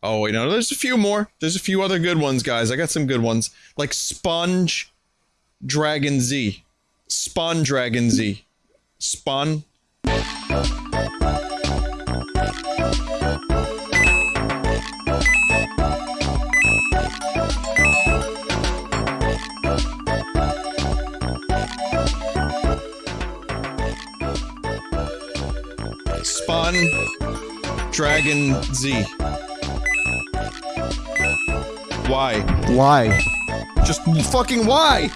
Oh wait, no, there's a few more. There's a few other good ones, guys. I got some good ones. Like Sponge Dragon Z. Spawn Dragon Z. Spawn. Spawn Dragon Z. Why? Why? Just fucking why?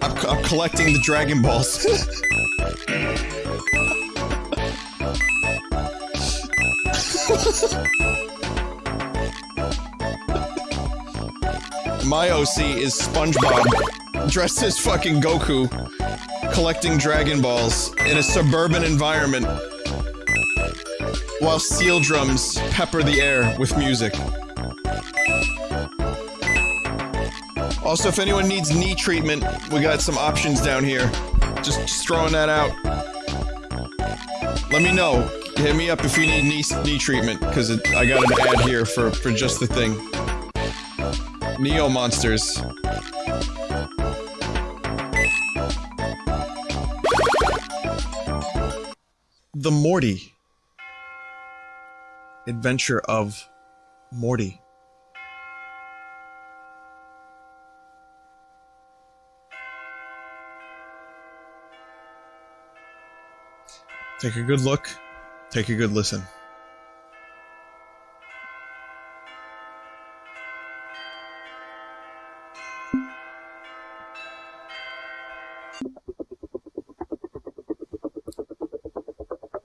I'm, I'm collecting the Dragon Balls. My OC is SpongeBob, dressed as fucking Goku, collecting Dragon Balls in a suburban environment while steel drums pepper the air with music. Also, if anyone needs knee treatment, we got some options down here. Just, just throwing that out. Let me know. Hit me up if you need knee, knee treatment, because I got an ad here for, for just the thing. Neo Monsters. The Morty. Adventure of Morty. Take a good look. Take a good listen.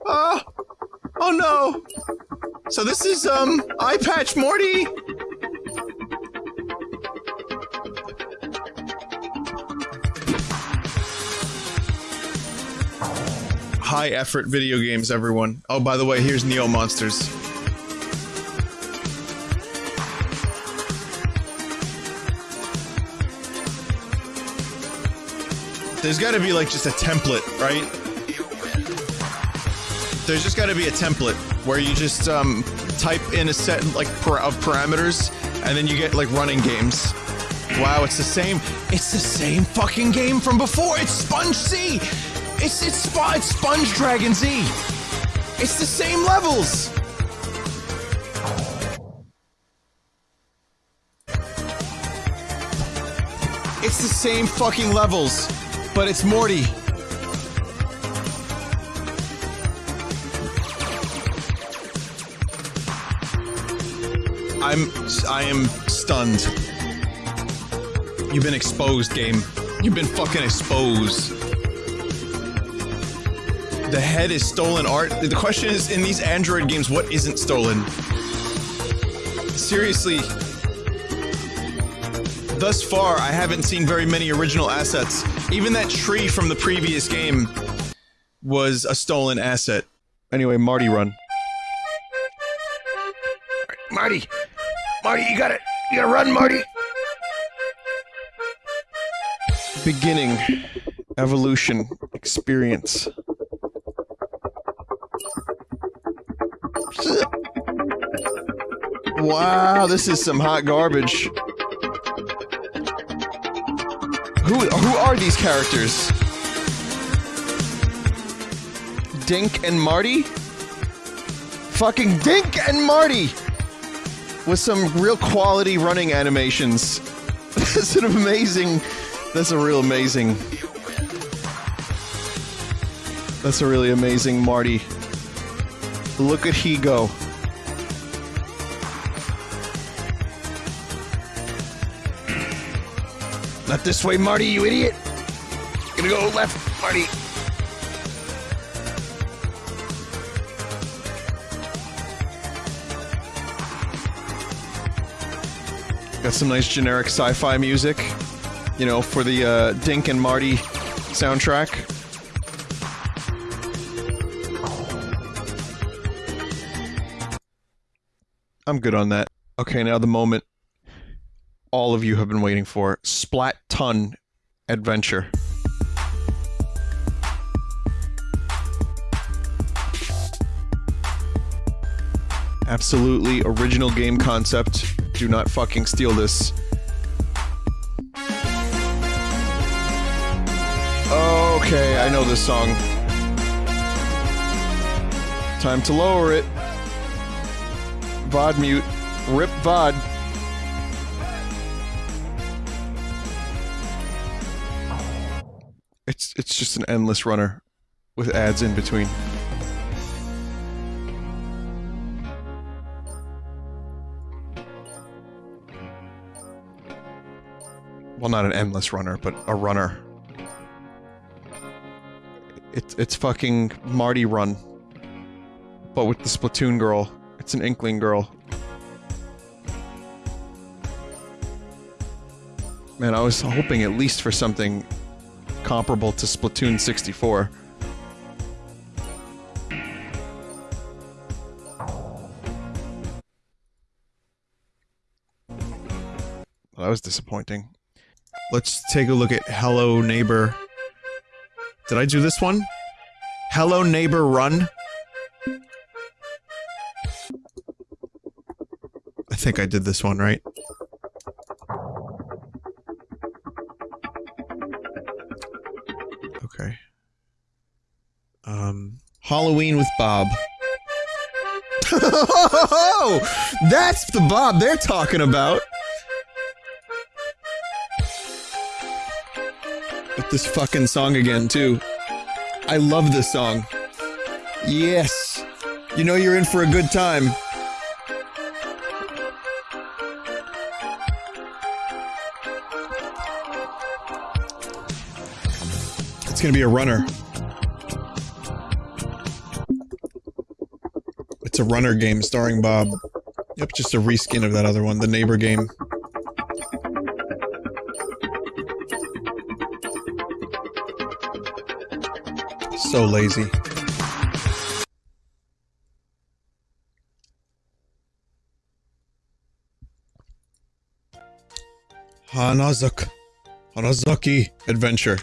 Oh! Oh no! So this is, um, Eye Patch Morty! High effort video games, everyone. Oh, by the way, here's Neo Monsters. There's gotta be like just a template, right? There's just gotta be a template where you just um, type in a set like of parameters, and then you get like running games. Wow, it's the same. It's the same fucking game from before. It's Sponge C. It's it's, it's Sponge Dragon Z. It's the same levels. It's the same fucking levels, but it's Morty. I'm I am stunned. You've been exposed, game. You've been fucking exposed. The head is stolen art. The question is, in these Android games, what isn't stolen? Seriously. Thus far, I haven't seen very many original assets. Even that tree from the previous game was a stolen asset. Anyway, Marty run. Marty! Marty, you got it! You gotta run, Marty! Beginning. Evolution. Experience. Wow, this is some hot garbage. Who who are these characters? Dink and Marty? Fucking Dink and Marty! With some real quality running animations. That's an amazing. That's a real amazing. That's a really amazing Marty. Look at he go. Not this way, Marty, you idiot! Gonna go left, Marty. Got some nice generic sci-fi music, you know, for the uh, Dink and Marty soundtrack. I'm good on that. Okay, now the moment all of you have been waiting for. Splat Ton Adventure. Absolutely original game concept do not fucking steal this. Okay, I know this song. Time to lower it. VOD mute. Rip VOD. It's it's just an endless runner with ads in between. Well, not an endless runner, but a runner. It's it's fucking Marty Run, but with the Splatoon girl. It's an Inkling girl. Man, I was hoping at least for something comparable to Splatoon 64. That was disappointing. Let's take a look at Hello Neighbor. Did I do this one? Hello Neighbor Run? I think I did this one, right? Okay. Um, Halloween with Bob. that's the Bob they're talking about. This fucking song again, too. I love this song. Yes. You know you're in for a good time. It's gonna be a runner. It's a runner game starring Bob. Yep, just a reskin of that other one, the neighbor game. So lazy. Hanazak. Hanazaki Adventure.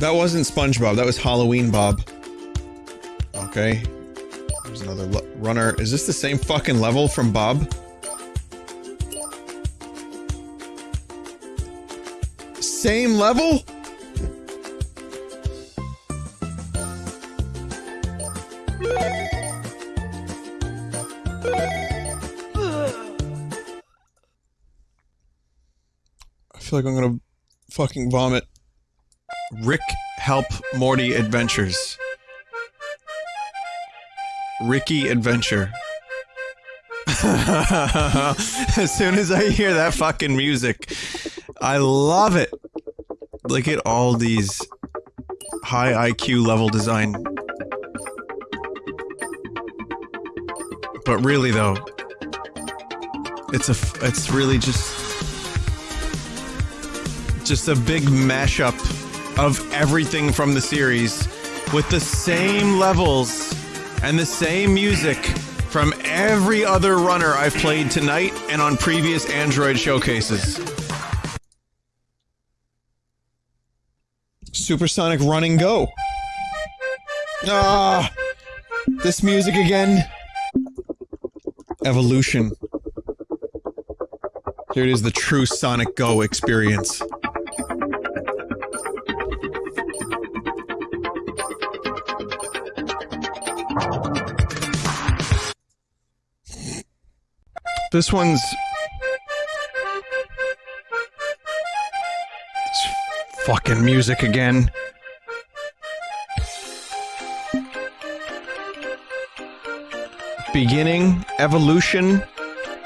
That wasn't SpongeBob, that was Halloween Bob. Okay. There's another runner. Is this the same fucking level from Bob? Same level? I feel like I'm gonna fucking vomit. Rick Help Morty Adventures. Ricky Adventure. as soon as I hear that fucking music, I love it. Look at all these high IQ level design. But really though, it's a it's really just just a big mashup of everything from the series with the same levels and the same music from every other runner I've played tonight and on previous Android showcases. Supersonic Run and Go. Ah, this music again. Evolution. Here it is, the true Sonic Go experience. This one's... fucking music again. Beginning, evolution,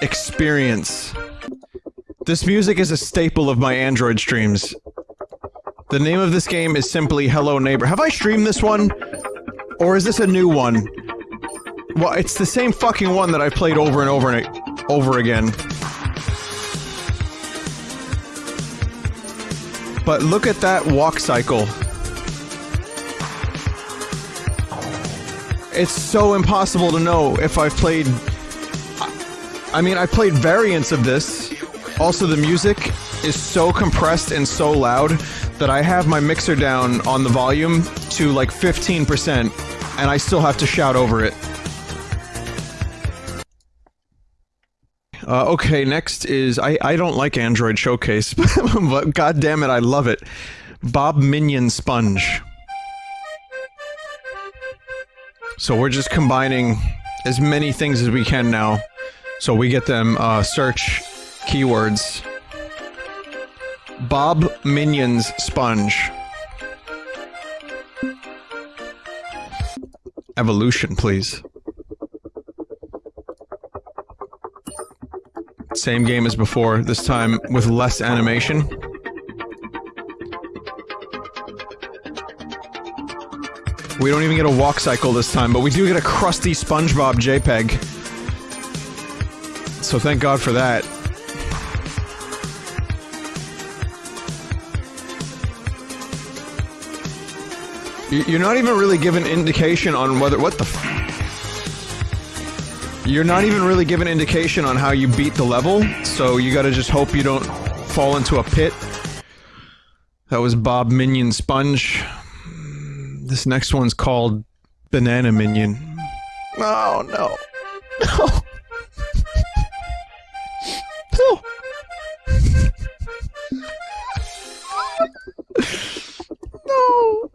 experience. This music is a staple of my Android streams. The name of this game is simply Hello Neighbor. Have I streamed this one? Or is this a new one? Well, it's the same fucking one that I played over and over and over again. But look at that walk cycle. It's so impossible to know if I've played... I mean, I played variants of this. Also, the music is so compressed and so loud that I have my mixer down on the volume to like 15% and I still have to shout over it. Uh, okay, next is I, I don't like Android Showcase, but god damn it, I love it. Bob Minion Sponge. So we're just combining as many things as we can now. So we get them uh, search keywords. Bob Minions Sponge. Evolution, please. Same game as before, this time with less animation. We don't even get a walk cycle this time, but we do get a crusty SpongeBob JPEG. So thank God for that. You're not even really given indication on whether- what the You're not even really given indication on how you beat the level, so you gotta just hope you don't fall into a pit. That was Bob Minion Sponge. This next one's called Banana Minion. Oh, no. No. No. no.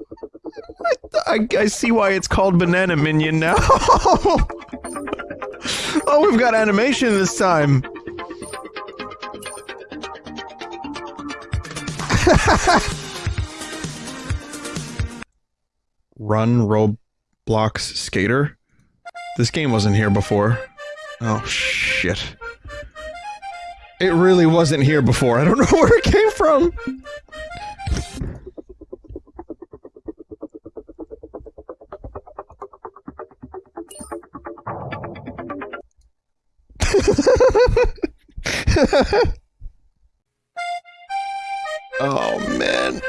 I, I, see why it's called Banana Minion now. oh, we've got animation this time. Run Roblox Skater? This game wasn't here before. Oh, shit. It really wasn't here before. I don't know where it came from. oh, man.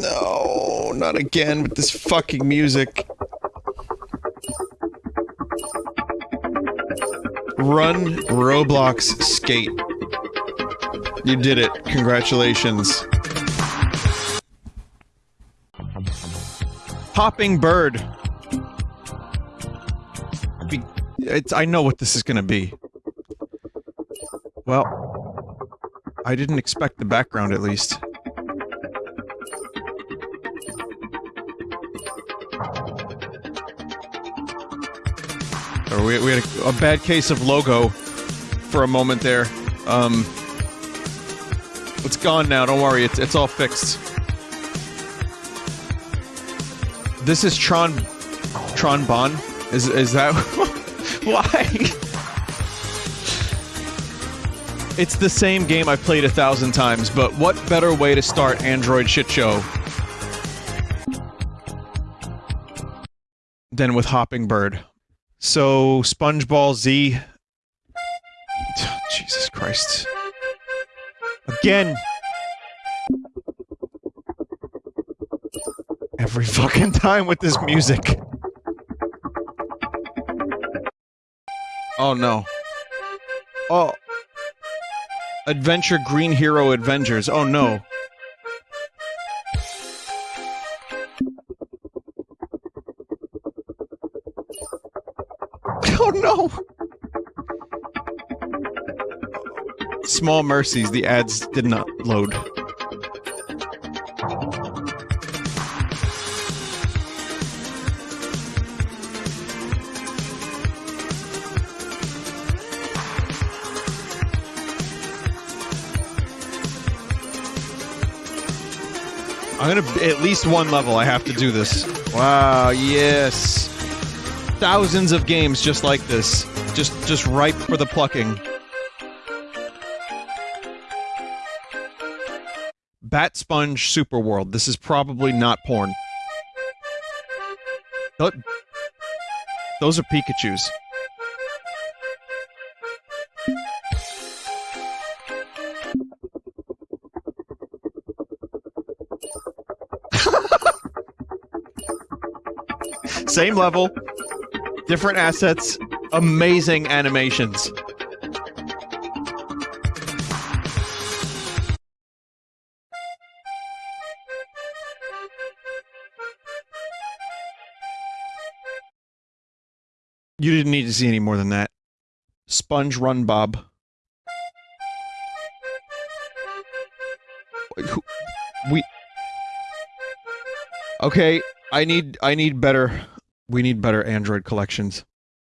No, not again with this fucking music. Run Roblox Skate. You did it. Congratulations. Hopping Bird. It's, I know what this is gonna be. Well, I didn't expect the background at least. We, we had a, a, bad case of logo for a moment there. Um, it's gone now. Don't worry. It's it's all fixed. This is Tron Tron Bon. Is is that why? It's the same game I've played a thousand times, but what better way to start Android shit show than with Hopping Bird? So, SpongeBall Z. Jesus Christ. Again! Every fucking time with this music. Oh no. Oh. Adventure Green Hero Adventures. Oh no. Oh no! Small mercies, the ads did not load. Gonna at least one level. I have to do this. Wow! Yes thousands of games just like this. Just just ripe for the plucking. Bat Sponge Super World. This is probably not porn. Those are Pikachus. Same level, different assets, amazing animations. You didn't need to see any more than that. Sponge Run Bob. We. Okay, I need I need better. We need better Android collections.